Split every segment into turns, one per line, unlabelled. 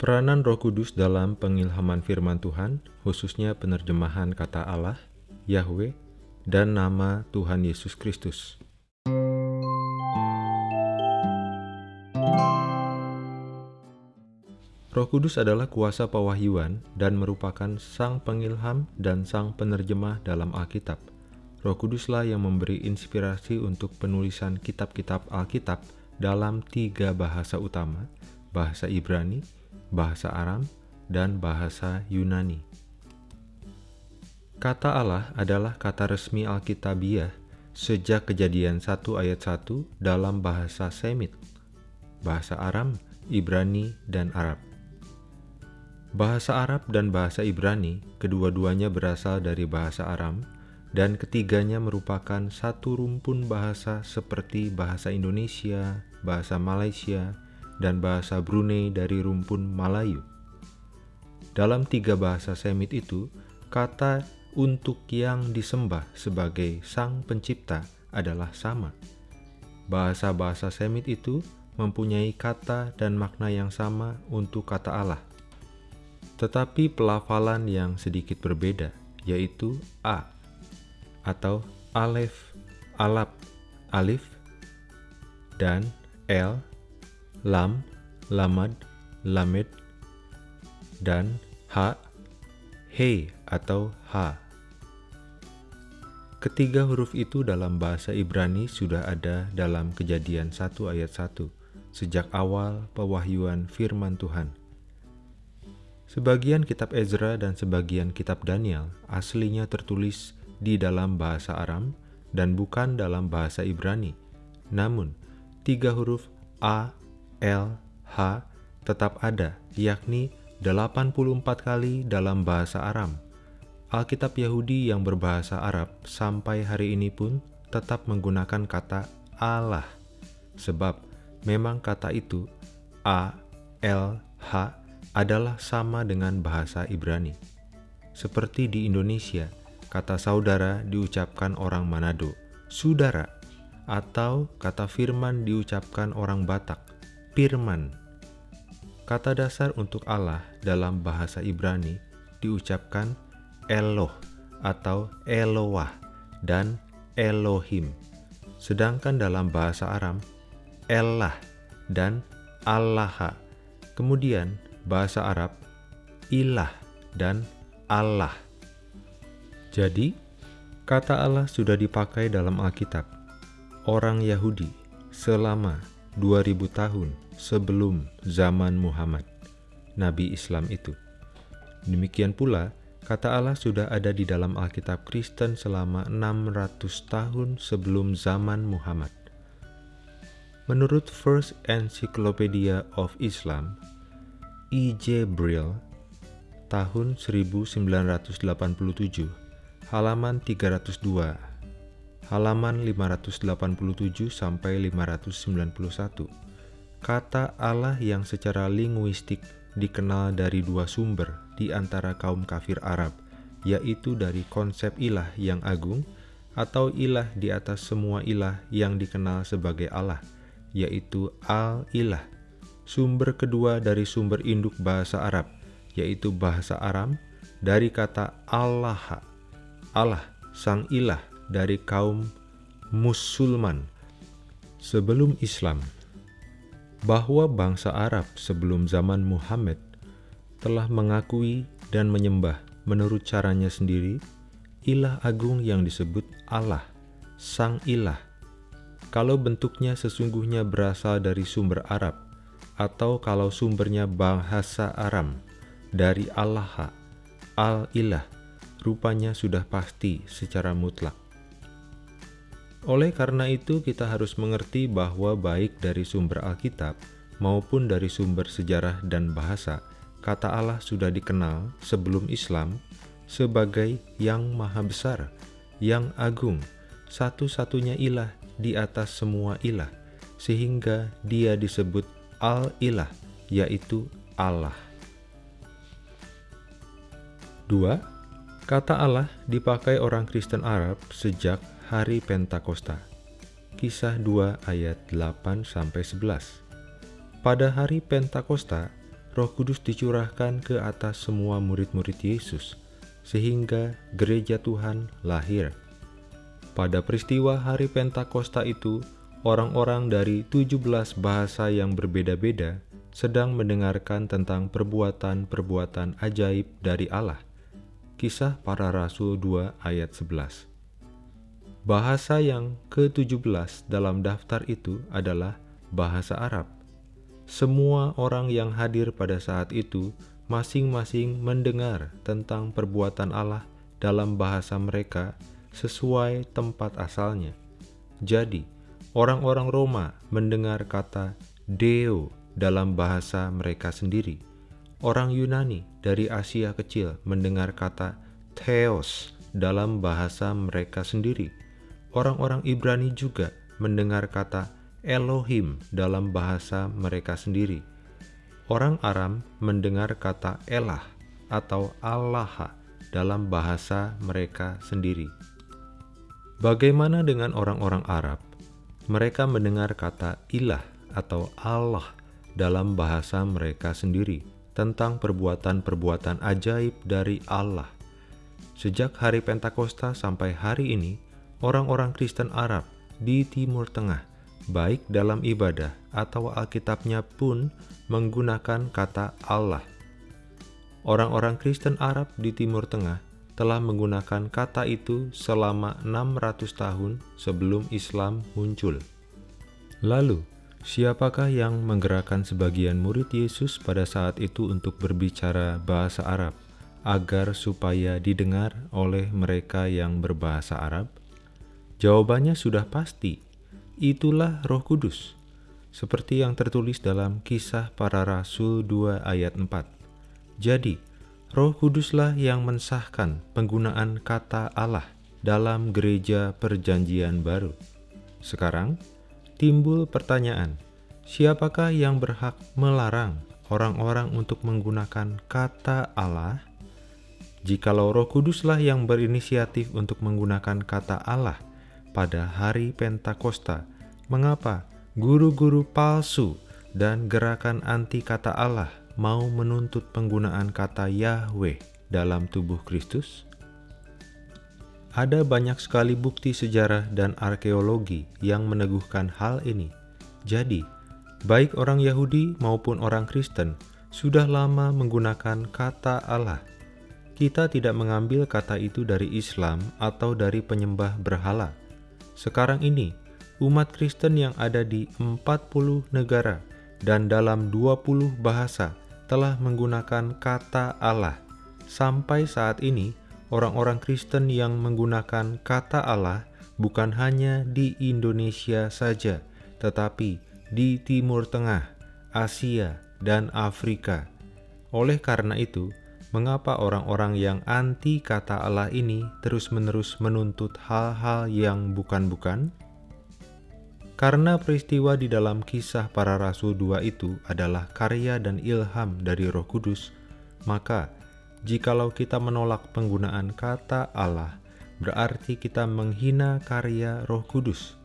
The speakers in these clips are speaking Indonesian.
Peranan Roh Kudus dalam pengilhaman firman Tuhan, khususnya penerjemahan kata Allah, Yahweh, dan nama Tuhan Yesus Kristus. Roh Kudus adalah kuasa pewahyuan dan merupakan sang pengilham dan sang penerjemah dalam Alkitab. Roh Kuduslah yang memberi inspirasi untuk penulisan kitab-kitab Alkitab dalam tiga bahasa utama, bahasa Ibrani, bahasa Aram, dan bahasa Yunani. Kata Allah adalah kata resmi Alkitabiah sejak kejadian 1 ayat 1 dalam bahasa Semit, bahasa Aram, Ibrani, dan Arab. Bahasa Arab dan bahasa Ibrani, kedua-duanya berasal dari bahasa Aram, dan ketiganya merupakan satu rumpun bahasa seperti bahasa Indonesia, bahasa Malaysia, dan bahasa Brunei dari rumpun Malayu. Dalam tiga bahasa Semit itu, kata untuk yang disembah sebagai Sang Pencipta adalah sama. Bahasa-bahasa Semit itu mempunyai kata dan makna yang sama untuk kata Allah tetapi pelafalan yang sedikit berbeda, yaitu A atau Alef, Alap, Alif, dan L, Lam, Lamad, Lamed, dan H, He atau H. Ketiga huruf itu dalam bahasa Ibrani sudah ada dalam kejadian 1 ayat 1, sejak awal pewahyuan firman Tuhan. Sebagian kitab Ezra dan sebagian kitab Daniel aslinya tertulis di dalam bahasa Aram dan bukan dalam bahasa Ibrani. Namun, tiga huruf A, L, H tetap ada, yakni 84 kali dalam bahasa Aram. Alkitab Yahudi yang berbahasa Arab sampai hari ini pun tetap menggunakan kata Allah, sebab memang kata itu A, L, H adalah sama dengan bahasa Ibrani. Seperti di Indonesia, kata saudara diucapkan orang Manado, sudara, atau kata firman diucapkan orang Batak, firman. Kata dasar untuk Allah dalam bahasa Ibrani diucapkan Eloh atau Eloah dan Elohim. Sedangkan dalam bahasa Aram, Elah dan Allaha. Kemudian bahasa Arab, ilah dan Allah. Jadi, kata Allah sudah dipakai dalam Alkitab. Orang Yahudi selama 2000 tahun sebelum zaman Muhammad, Nabi Islam itu. Demikian pula, kata Allah sudah ada di dalam Alkitab Kristen selama 600 tahun sebelum zaman Muhammad. Menurut First Encyclopedia of Islam, I.J. Brill tahun 1987 halaman 302 halaman 587 sampai 591 kata Allah yang secara linguistik dikenal dari dua sumber di antara kaum kafir Arab yaitu dari konsep ilah yang agung atau ilah di atas semua ilah yang dikenal sebagai Allah yaitu Al-Ilah. Sumber kedua dari sumber induk bahasa Arab, yaitu bahasa Aram, dari kata Allah, Allah, Sang Ilah dari kaum Musulman sebelum Islam, bahwa bangsa Arab sebelum zaman Muhammad telah mengakui dan menyembah menurut caranya sendiri ilah agung yang disebut Allah, Sang Ilah. Kalau bentuknya sesungguhnya berasal dari sumber Arab, atau kalau sumbernya bahasa Aram dari Allah, Al-Ilah, rupanya sudah pasti secara mutlak. Oleh karena itu, kita harus mengerti bahwa baik dari sumber Alkitab maupun dari sumber sejarah dan bahasa, kata Allah sudah dikenal sebelum Islam sebagai yang maha besar, yang agung, satu-satunya ilah di atas semua ilah, sehingga dia disebut Al-Ilah, yaitu Allah. 2. Kata Allah dipakai orang Kristen Arab sejak hari Pentakosta. Kisah 2 ayat 8-11 Pada hari Pentakosta, Roh Kudus dicurahkan ke atas semua murid-murid Yesus, sehingga gereja Tuhan lahir. Pada peristiwa hari Pentakosta itu, orang-orang dari 17 bahasa yang berbeda-beda sedang mendengarkan tentang perbuatan-perbuatan ajaib dari Allah. Kisah para Rasul 2 ayat 11 Bahasa yang ke-17 dalam daftar itu adalah bahasa Arab. Semua orang yang hadir pada saat itu masing-masing mendengar tentang perbuatan Allah dalam bahasa mereka sesuai tempat asalnya. Jadi, orang-orang Roma mendengar kata Deo dalam bahasa mereka sendiri. Orang Yunani dari Asia Kecil mendengar kata Theos dalam bahasa mereka sendiri Orang-orang Ibrani juga mendengar kata Elohim dalam bahasa mereka sendiri. Orang Aram mendengar kata Elah atau Allah dalam bahasa mereka sendiri. Bagaimana dengan orang-orang Arab? Mereka mendengar kata ilah atau Allah dalam bahasa mereka sendiri tentang perbuatan-perbuatan ajaib dari Allah. Sejak hari Pentakosta sampai hari ini, orang-orang Kristen Arab di Timur Tengah, baik dalam ibadah atau Alkitabnya pun menggunakan kata Allah. Orang-orang Kristen Arab di Timur Tengah telah menggunakan kata itu selama 600 tahun sebelum Islam muncul. Lalu, siapakah yang menggerakkan sebagian murid Yesus pada saat itu untuk berbicara bahasa Arab agar supaya didengar oleh mereka yang berbahasa Arab? Jawabannya sudah pasti, itulah roh kudus. Seperti yang tertulis dalam kisah para rasul 2 ayat 4. Jadi, roh kuduslah yang mensahkan penggunaan kata Allah dalam gereja perjanjian baru. Sekarang, timbul pertanyaan, siapakah yang berhak melarang orang-orang untuk menggunakan kata Allah? Jikalau roh kuduslah yang berinisiatif untuk menggunakan kata Allah, pada hari Pentakosta. Mengapa guru-guru palsu dan gerakan anti kata Allah mau menuntut penggunaan kata Yahweh dalam tubuh Kristus? Ada banyak sekali bukti sejarah dan arkeologi yang meneguhkan hal ini. Jadi, baik orang Yahudi maupun orang Kristen sudah lama menggunakan kata Allah. Kita tidak mengambil kata itu dari Islam atau dari penyembah berhala sekarang ini, umat Kristen yang ada di 40 negara dan dalam 20 bahasa telah menggunakan kata Allah. Sampai saat ini, orang-orang Kristen yang menggunakan kata Allah bukan hanya di Indonesia saja, tetapi di Timur Tengah, Asia, dan Afrika. Oleh karena itu, mengapa orang-orang yang anti kata Allah ini terus-menerus menuntut hal-hal yang bukan-bukan? Karena peristiwa di dalam kisah para rasul dua itu adalah karya dan ilham dari roh kudus, maka jikalau kita menolak penggunaan kata Allah, berarti kita menghina karya roh kudus.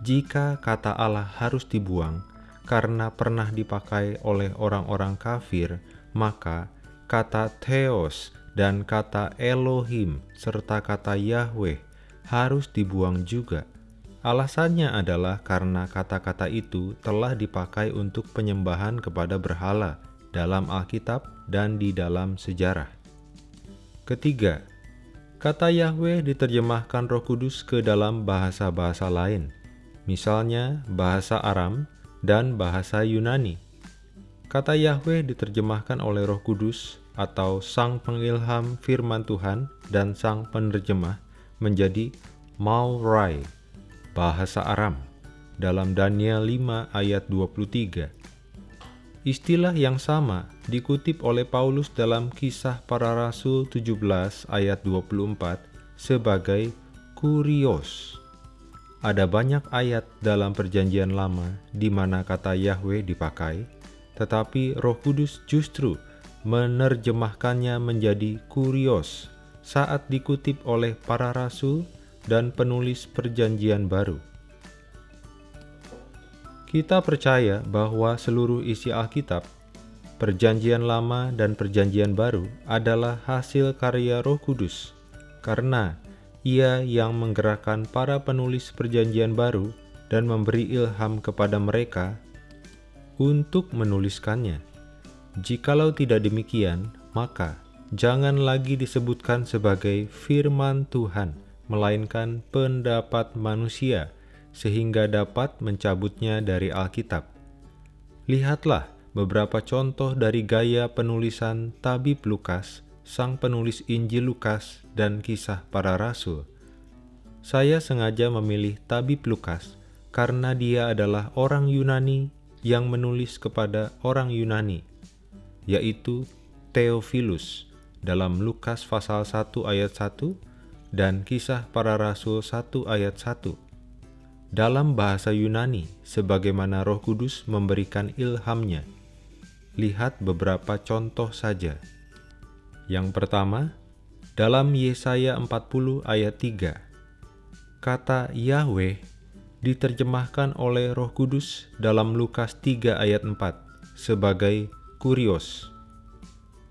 Jika kata Allah harus dibuang karena pernah dipakai oleh orang-orang kafir, maka kata Theos dan kata Elohim serta kata Yahweh harus dibuang juga. Alasannya adalah karena kata-kata itu telah dipakai untuk penyembahan kepada berhala dalam Alkitab dan di dalam sejarah. Ketiga, kata Yahweh diterjemahkan Roh Kudus ke dalam bahasa-bahasa lain, misalnya bahasa Aram dan bahasa Yunani. Kata Yahweh diterjemahkan oleh Roh Kudus atau Sang Pengilham Firman Tuhan dan Sang Penerjemah menjadi Maurai, bahasa Aram, dalam Daniel 5 ayat 23. Istilah yang sama dikutip oleh Paulus dalam kisah para rasul 17 ayat 24 sebagai kurios. Ada banyak ayat dalam perjanjian lama di mana kata Yahweh dipakai, tetapi Roh Kudus justru menerjemahkannya menjadi kurios saat dikutip oleh para rasul dan penulis Perjanjian Baru. Kita percaya bahwa seluruh isi Alkitab, Perjanjian Lama dan Perjanjian Baru adalah hasil karya Roh Kudus, karena Ia yang menggerakkan para penulis Perjanjian Baru dan memberi ilham kepada mereka untuk menuliskannya. Jikalau tidak demikian, maka jangan lagi disebutkan sebagai firman Tuhan, melainkan pendapat manusia, sehingga dapat mencabutnya dari Alkitab. Lihatlah beberapa contoh dari gaya penulisan Tabib Lukas, sang penulis Injil Lukas, dan kisah para rasul. Saya sengaja memilih Tabib Lukas karena dia adalah orang Yunani yang menulis kepada orang Yunani, yaitu Theophilus dalam Lukas pasal 1 ayat 1 dan kisah para rasul 1 ayat 1 dalam bahasa Yunani sebagaimana Roh Kudus memberikan ilhamnya. Lihat beberapa contoh saja. Yang pertama, dalam Yesaya 40 ayat 3. Kata Yahweh diterjemahkan oleh Roh Kudus dalam Lukas 3 ayat 4 sebagai kurios.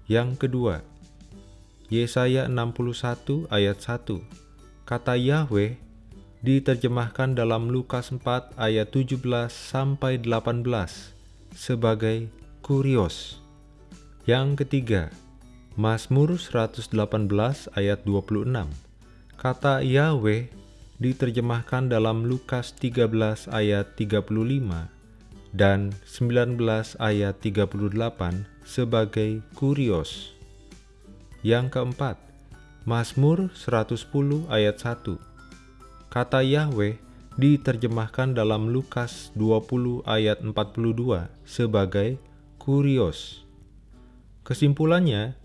Yang kedua, Yesaya 61 ayat 1. Kata Yahweh diterjemahkan dalam Lukas 4 ayat 17 sampai 18 sebagai kurios. Yang ketiga, Mazmur 118 ayat 26. Kata Yahweh diterjemahkan dalam Lukas 13 ayat 35 dan 19 ayat 38 sebagai kurios. Yang keempat, Mazmur 110 ayat 1 Kata Yahweh diterjemahkan dalam Lukas 20 ayat 42 sebagai kurios. Kesimpulannya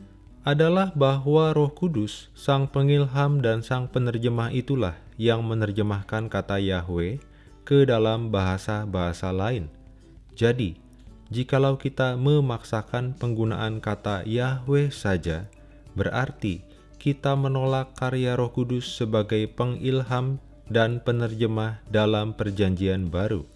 adalah bahwa Roh Kudus, Sang Pengilham dan Sang Penerjemah itulah yang menerjemahkan kata Yahweh ke dalam bahasa-bahasa lain. Jadi, jikalau kita memaksakan penggunaan kata Yahweh saja, berarti kita menolak karya Roh Kudus sebagai pengilham dan penerjemah dalam Perjanjian Baru.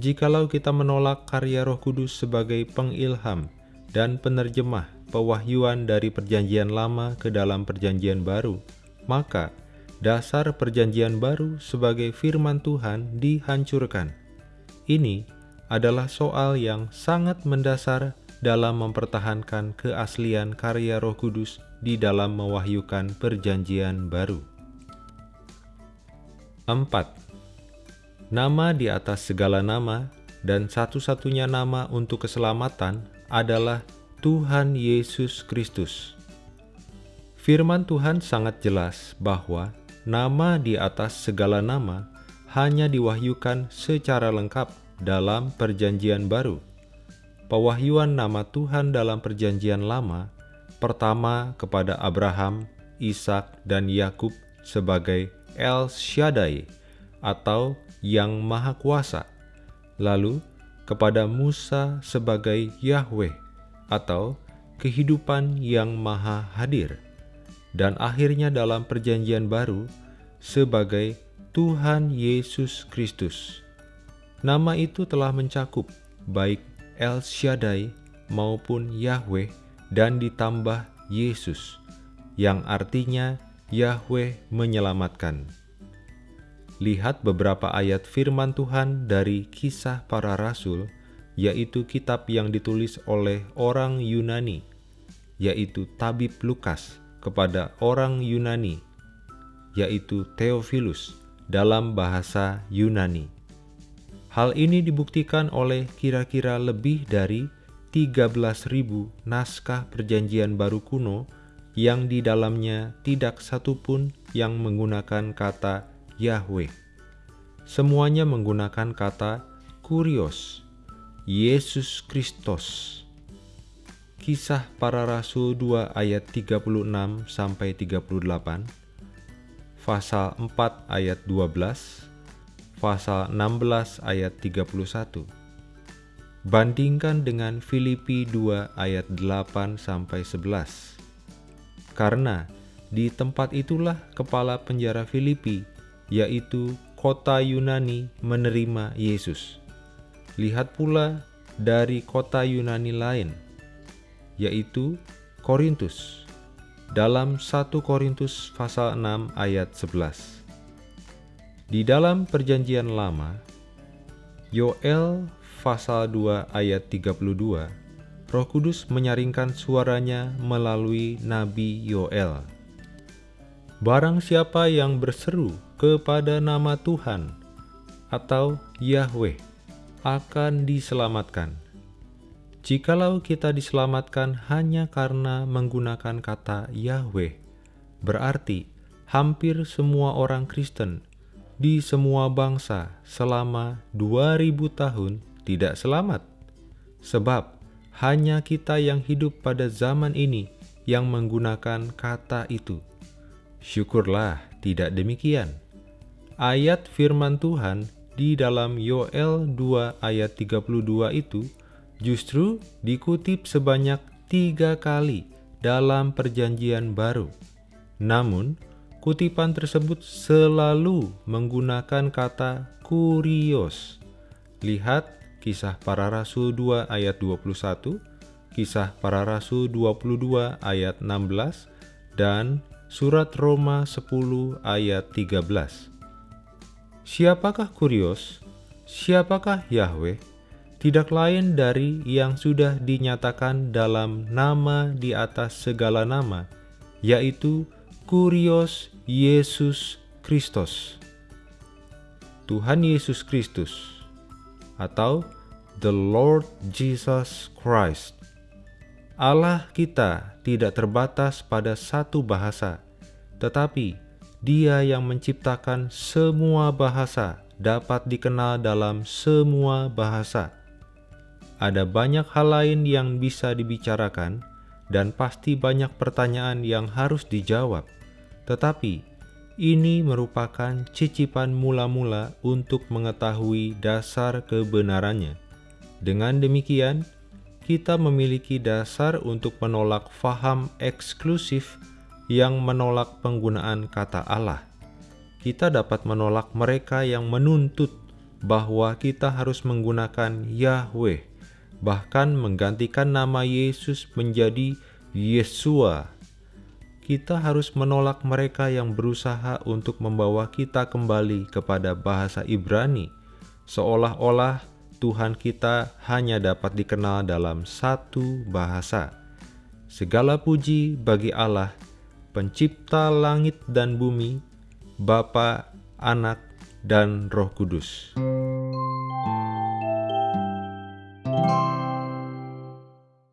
Jikalau kita menolak karya Roh Kudus sebagai pengilham dan penerjemah pewahyuan dari Perjanjian Lama ke dalam Perjanjian Baru, maka dasar Perjanjian Baru sebagai firman Tuhan dihancurkan. Ini adalah soal yang sangat mendasar dalam mempertahankan keaslian karya Roh Kudus di dalam mewahyukan Perjanjian Baru. 4. Nama di atas segala nama dan satu-satunya nama untuk keselamatan adalah Tuhan Yesus Kristus. Firman Tuhan sangat jelas bahwa nama di atas segala nama hanya diwahyukan secara lengkap dalam Perjanjian Baru. Pewahyuan nama Tuhan dalam Perjanjian Lama pertama kepada Abraham, Ishak, dan Yakub sebagai El Shaddai atau Yang Maha Kuasa, lalu kepada Musa sebagai Yahweh atau kehidupan yang maha hadir, dan akhirnya dalam perjanjian baru sebagai Tuhan Yesus Kristus. Nama itu telah mencakup baik El Shaddai maupun Yahweh dan ditambah Yesus, yang artinya Yahweh menyelamatkan. Lihat beberapa ayat firman Tuhan dari kisah para rasul, yaitu kitab yang ditulis oleh orang Yunani, yaitu Tabib Lukas kepada orang Yunani, yaitu Theophilus dalam bahasa Yunani. Hal ini dibuktikan oleh kira-kira lebih dari 13.000 naskah perjanjian baru kuno yang di dalamnya tidak satupun yang menggunakan kata Yahweh. Semuanya menggunakan kata Kurios, Yesus Kristus. Kisah para Rasul 2 ayat 36 sampai 38, pasal 4 ayat 12, pasal 16 ayat 31. Bandingkan dengan Filipi 2 ayat 8 sampai 11 karena di tempat itulah kepala penjara Filipi, yaitu kota Yunani, menerima Yesus. Lihat pula dari kota Yunani lain, yaitu Korintus, dalam 1 Korintus pasal 6 ayat 11. Di dalam perjanjian lama, Yoel pasal 2 ayat 32, Roh Kudus menyaringkan suaranya melalui Nabi Yoel. Barang siapa yang berseru kepada nama Tuhan atau Yahweh akan diselamatkan. Jikalau kita diselamatkan hanya karena menggunakan kata Yahweh, berarti hampir semua orang Kristen di semua bangsa selama 2000 tahun tidak selamat. Sebab hanya kita yang hidup pada zaman ini yang menggunakan kata itu. Syukurlah tidak demikian. Ayat firman Tuhan di dalam Yoel 2 ayat 32 itu justru dikutip sebanyak tiga kali dalam perjanjian baru. Namun, kutipan tersebut selalu menggunakan kata kurios. Lihat kisah para rasul 2 ayat 21, kisah para rasul 22 ayat 16, dan surat Roma 10 ayat 13. Siapakah kurios? Siapakah Yahweh? Tidak lain dari yang sudah dinyatakan dalam nama di atas segala nama, yaitu Kurios Yesus Kristus. Tuhan Yesus Kristus atau The Lord Jesus Christ. Allah kita tidak terbatas pada satu bahasa, tetapi Dia yang menciptakan semua bahasa dapat dikenal dalam semua bahasa ada banyak hal lain yang bisa dibicarakan, dan pasti banyak pertanyaan yang harus dijawab. Tetapi, ini merupakan cicipan mula-mula untuk mengetahui dasar kebenarannya. Dengan demikian, kita memiliki dasar untuk menolak faham eksklusif yang menolak penggunaan kata Allah. Kita dapat menolak mereka yang menuntut bahwa kita harus menggunakan Yahweh bahkan menggantikan nama Yesus menjadi Yesua. Kita harus menolak mereka yang berusaha untuk membawa kita kembali kepada bahasa Ibrani, seolah-olah Tuhan kita hanya dapat dikenal dalam satu bahasa. Segala puji bagi Allah, pencipta langit dan bumi, Bapa, Anak, dan Roh Kudus.